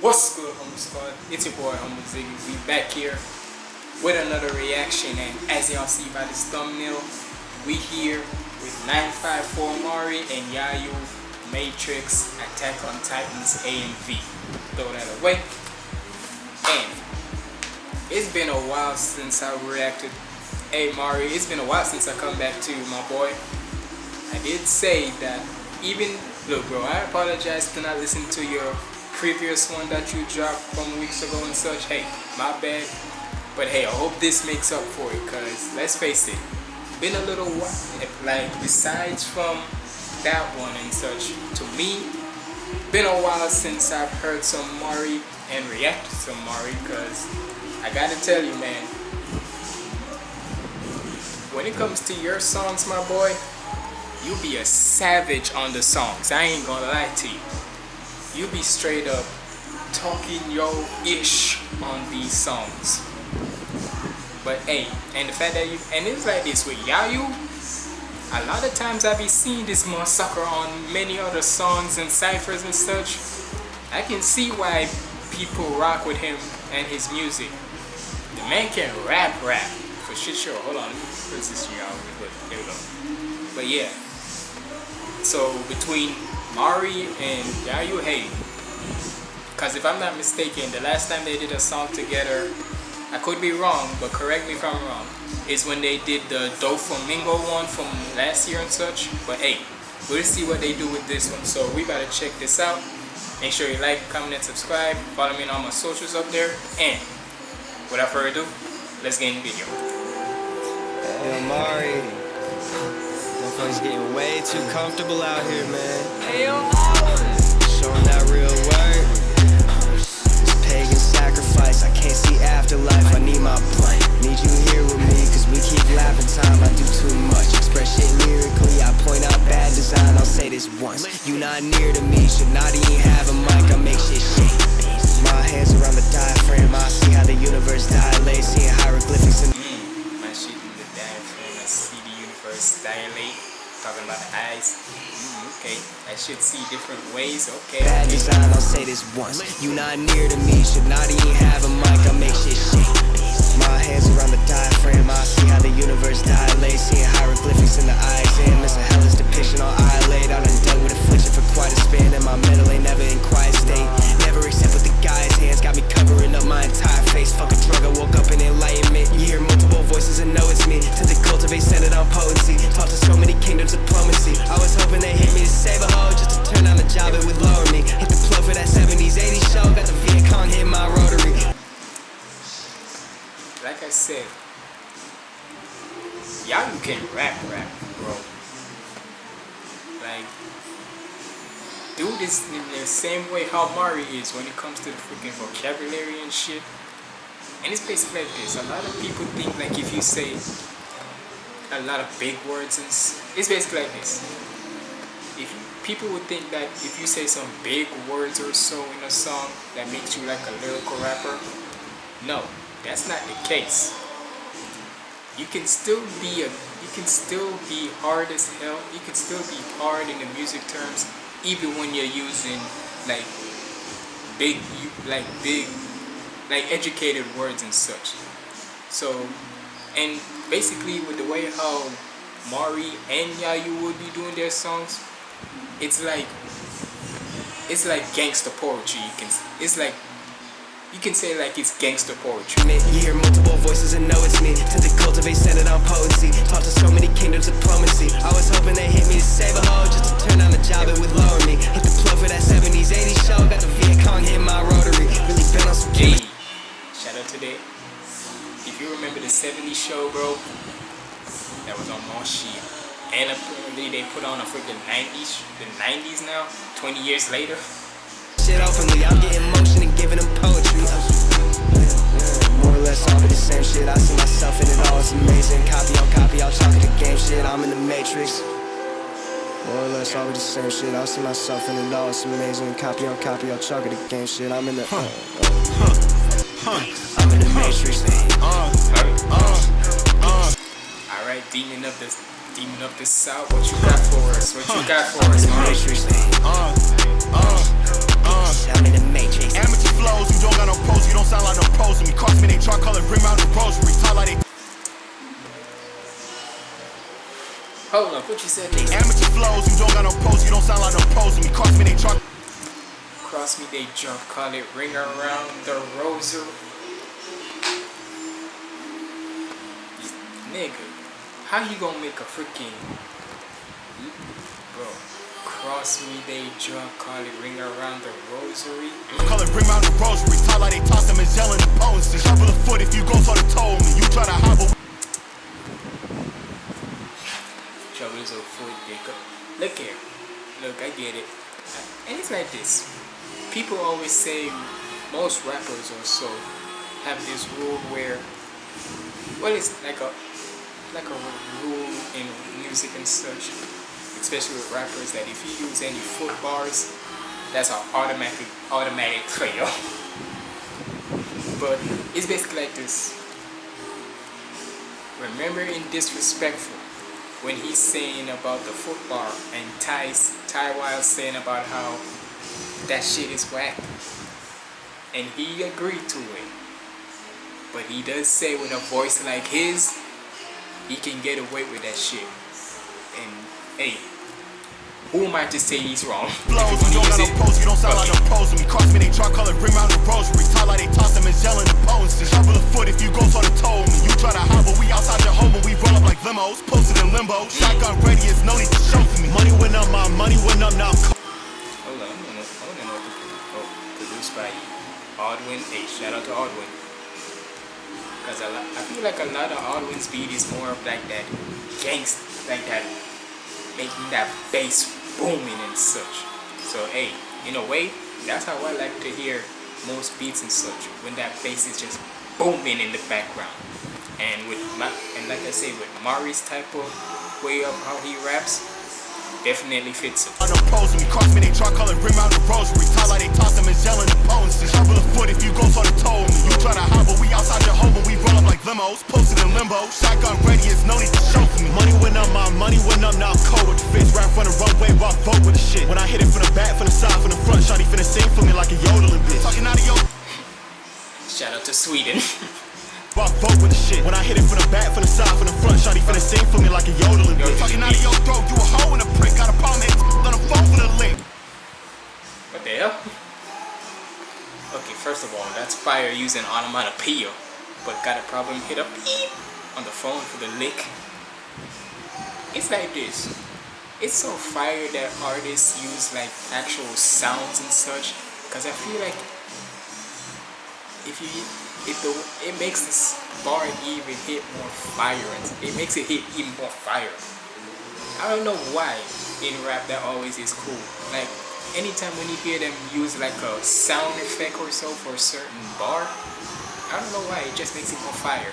What's good, Humble Squad? It's your boy, Humble Ziggy. We back here with another reaction, and as y'all see by this thumbnail, we here with 954 Mari and Yayu Matrix Attack on Titans A and V. Throw that away. And it's been a while since I reacted. Hey Mari, it's been a while since I come back to you, my boy. I did say that even look bro, I apologize to not listen to your previous one that you dropped from weeks ago and such. Hey, my bad. But hey, I hope this makes up for it because let's face it, been a little while. Like besides from that one and such, to me, been a while since I've heard some Mari and reacted to Mari because I gotta tell you man, when it comes to your songs my boy, you be a savage on the songs. I ain't gonna lie to you. You be straight up talking yo ish on these songs. But hey, and the fact that you and it's like this with Yayu, a lot of times I be seeing this more sucker on many other songs and ciphers and such. I can see why people rock with him and his music. The man can rap rap for shit sure. Hold on, let me put this out. There we go. But yeah, so between Mari and Yayu Hey, because if I'm not mistaken, the last time they did a song together, I could be wrong, but correct me if I'm wrong, is when they did the Doflamingo one from last year and such. But hey, we'll see what they do with this one. So we gotta check this out. Make sure you like, comment, and subscribe. Follow me on all my socials up there. And without further ado, let's get in the video. Mari. Motherfuckers getting way too comfortable out here, man. Showing that real work. This pagan sacrifice, I can't see afterlife, I need my blunt. Need you here with me, cause we keep laughing time, I do too much. Express shit lyrically, I point out bad design, I'll say this once. You not near to me, should not even have a mic, I make shit shake. My hands around the diaphragm, I see how the universe dilates, seeing hieroglyphics dilate. Talking about the eyes. Mm, okay, I should see different ways. Okay. Bad design, I'll say this once. You not near to me, should not even have a mic. Same way how Mari is when it comes to the freaking vocabulary and shit. And it's basically like this. A lot of people think like if you say a lot of big words and it's basically like this. If people would think that if you say some big words or so in a song that makes you like a lyrical rapper, no, that's not the case. You can still be a you can still be hard as hell. You can still be hard in the music terms even when you're using like big like big like educated words and such. So and basically with the way how Mari and Yayu would be doing their songs, it's like it's like gangster poetry. You can it's like you can say like it's gangster poetry. You hear multiple voices and know it's me. Tend to cultivate centered on potency. Talk to so many kingdoms, diplomacy. I was hoping they hit me to save a hoe, just to turn on the job, it would lower me. Hit the plug for that 70s, 80s show. Got the Viet Cong hit my rotary. Really been on some Hey, shout out to that. If you remember the 70s show, bro, that was on Moshi. And apparently they put on a freaking 90s, the 90s now, 20 years later. shit openly. I'm getting motion and giving them poetry. More or less all be the same shit. I see myself in it all. It's amazing. Copy on copy, all chalk of the game shit. I'm in the matrix. More or less all be the same shit. I see myself in it all. It's amazing. Copy on copy, all chalk of the game shit. I'm in the. Uh, uh, I'm in the matrix. Alright, demon of the demon of the south, what you got for us? What you got for us, man? Matrix. I'm in the matrix flows. You don't got no pose, you don't sound like no pose. me cross me, they try color, bring out the rosary. Talk like they. Hold on, what you said? They amateur flows, you don't got no pose, you don't sound like no pose. me cross me, they try. Cross me, they jump, call it ring around the rosary. Nigga, how you gonna make a freaking. Bro. Cross me, they jump, call it ring around the rosary. Call it ring around the rosary. Talk like they toss them and yelling the bones. Shuffle a foot if you go for the toe me. You try to hobble. trouble is a foot digger. Look here. Look, I get it. And it's like this. People always say most rappers or so have this rule where well it's like a like a rule in music and such. Especially with rappers that if you use any foot bars, that's an automatic automatic fail. but it's basically like this. Remember in disrespectful when he's saying about the football and Ty's Ty Wild saying about how that shit is whack. And he agreed to it. But he does say with a voice like his, he can get away with that shit. And hey, who am I to say he's wrong? Flows, you don't got no pros, you don't sound like pros to me. Cross me, they try color, ring around the rosary. Talk like they toss them and yelling the potency. Shuffle a foot if you go for the toe me. You try to hobble, we outside your home, but we roll up like limos. Posted in limbo, shotgun ready, it's no need to show for me. Money went up, my money went up, now I'm Hold on, I don't know, I don't know. Oh, produced by Aldwin. Hey, shout out to Aldwin. Cause I, I feel like a lot of Aldwin's beat is more of like that gangsta, like that, making that bass booming and such. So hey, in a way, that's how I like to hear most beats and such. When that bass is just booming in the background. And with my, and like I say, with Mari's type of way of how he raps, definitely fits it. no pros me. Cross me, they try color, ring around the rosary. Like they toss them and yelling the potency. Shuffle a foot if you go for the toe. You try to hobble, we outside your home, but we roll up like limos. Posted in limbo, shotgun ready, it's no need money went up, now I'm cold with the fits. Rap from the runway, rock vote with the shit. When I hit it from the back, from the side, from the front, shawty finna sing for me like a yodeling bitch. Talking out of your Shout out to Sweden. rock vote with the shit. When I hit it from the back, from the side, from the front, shawty finna sing for me like a yodeling bitch. Talking out of your throat, you a hoe in a prick. Got a problem, hit on the phone for the link. What the hell? Okay, first of all, that's fire using onomatopoeia, but got a problem hit up beep on the phone for the lick. It's like this. It's so fire that artists use like actual sounds and such, because I feel like if you if the it makes this bar even hit more fire it makes it hit even more fire. I don't know why in rap that always is cool. Like anytime when you hear them use like a sound effect or so for a certain bar, I don't know why it just makes it more fire.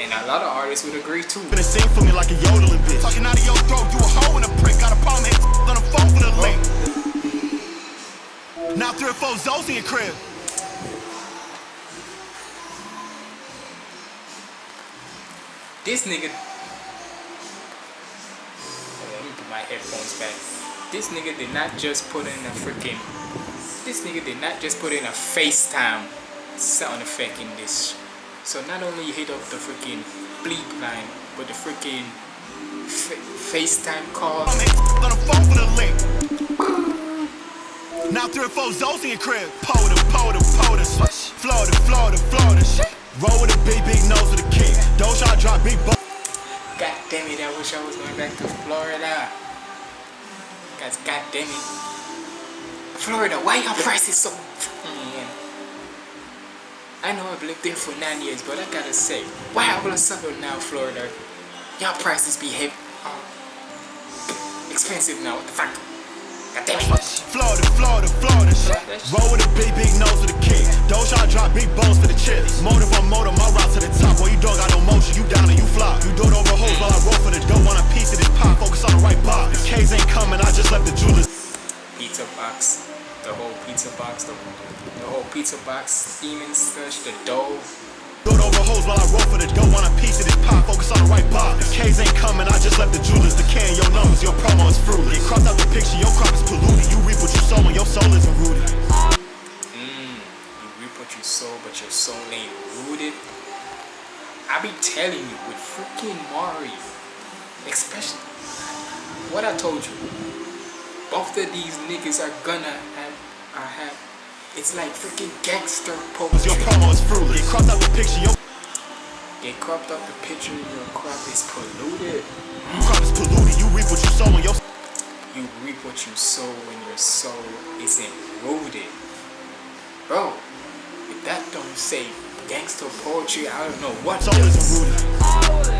And a lot of artists would agree too. Finna sing for me like a yodeling bitch. Talking out of your throat, you a hoe in a prick. Got a problem, hit on the phone for the link. Now three or four Zoes in your crib. This nigga. Let me put my headphones back. This nigga did not just put in a freaking. This nigga did not just put in a FaceTime sound effect in this. So not only hit up the freaking bleep line, but the freaking fa- FaceTime call. I'm hit on the phone for the link. Now three or four Zoes in your crib. Poda, poda, poda. Florida, Florida, Florida. Roll with a big, big nose with a king. Don't try to drop big bo- God damn it, I wish I was going back to Florida. Guys, god damn it. Florida, why your prices so man. I know I've lived there for nine years, but I gotta say, why all of a sudden now, Florida, y'all prices be heavy, uh, expensive now, what the fuck? God damn it. Florida, Florida, Florida. Roll with a big, big nose with a king. Don't try to drop big bones for the chips. Motive on motor, my route to the top. Boy, you don't got no motion, you down and you flop. You do it over hoes while I roll for the dough. Want a piece of this pop, focus on the right box. The K's ain't coming, I just left the jewelers. pizza box, the whole pizza box, the, the whole pizza box steaming such, the dough. Do it over hoes while I roll for the dough. Want a piece of this pop, focus on the right box. The K's ain't coming, I just left the jewelers. The can, your numbers, your promo is fruity. Get cropped out the picture, your crop is polluted. You reap what you sow and your soul isn't rooted. Mm, you reap what you sow, but your soul ain't rooted. I be telling you, with freaking Mari, Especially what I told you. Both of these niggas are gonna have it's like freaking gangster poetry. Your promo is fruitless. Get cropped out the picture, your Get cropped up the picture, your crop is polluted. Your crop is polluted. You reap what you sow and your You reap what you sow when your soul isn't rooted. Bro, if that don't say gangster poetry, I don't know what soul isn't rooted.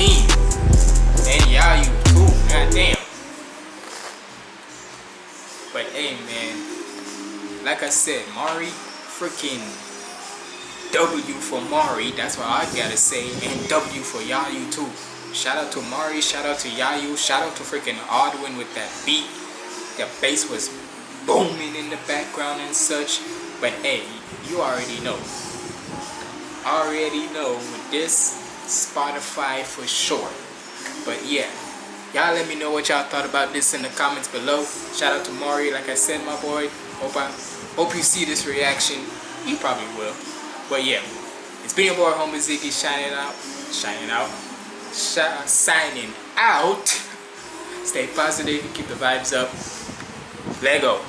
You mean? And y'all, you too, goddamn. But hey, man, like I said, Mari, freaking W for Mari, that's what I gotta say, and W for Yayu too. Shout out to Mari, shout out to Yayu, shout out to freaking Aldwin with that beat. The bass was booming in the background and such. But hey, you already know. Already know with this Spotify for sure. But yeah, y'all let me know what y'all thought about this in the comments below. Shout out to Mari, like I said, my boy. Hope I hope you see this reaction. You probably will. But yeah, it's been your boy Humble Ziggy shining out, shining out, shi- uh, signing out. Stay positive, keep the vibes up. Lego.